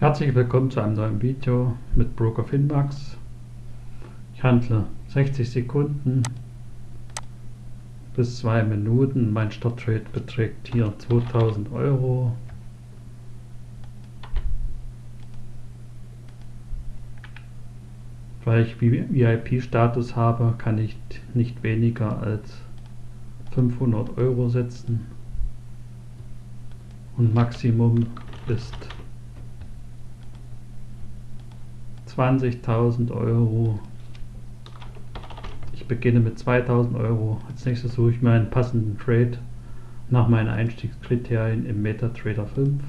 Herzlich willkommen zu einem neuen Video mit Broker Finmax. Ich handle 60 Sekunden bis 2 Minuten. Mein Starttrade beträgt hier 2000 Euro. Weil ich VIP-Status habe, kann ich nicht weniger als 500 Euro setzen und Maximum ist 20.000 Euro. Ich beginne mit 2.000 Euro. Als nächstes suche ich mir einen passenden Trade nach meinen Einstiegskriterien im MetaTrader 5.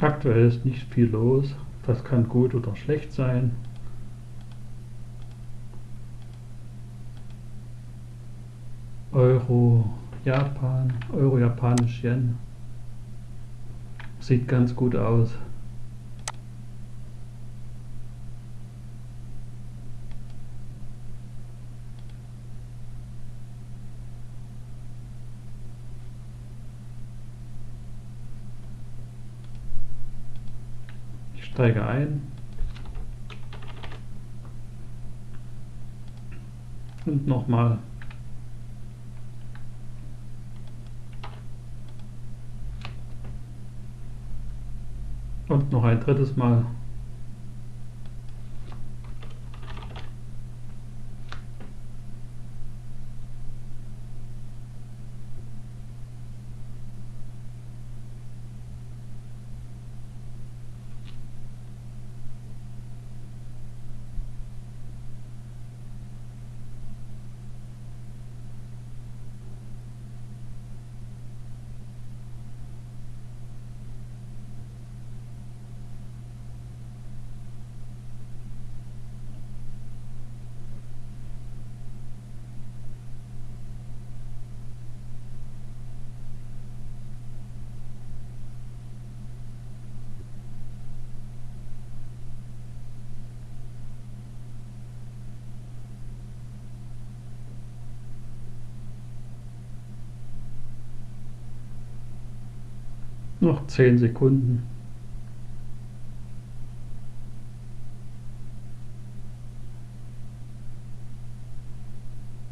Aktuell ist nicht viel los. Das kann gut oder schlecht sein. Euro, Japan, Euro, Japanisch Yen. Sieht ganz gut aus. Steige ein. Und nochmal. Und noch ein drittes Mal Noch 10 Sekunden.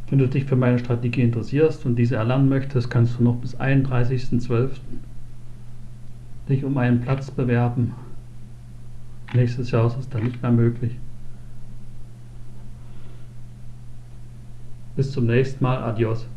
Wenn du dich für meine Strategie interessierst und diese erlernen möchtest, kannst du noch bis 31.12. dich um einen Platz bewerben. Nächstes Jahr ist es dann nicht mehr möglich. Bis zum nächsten Mal. Adios.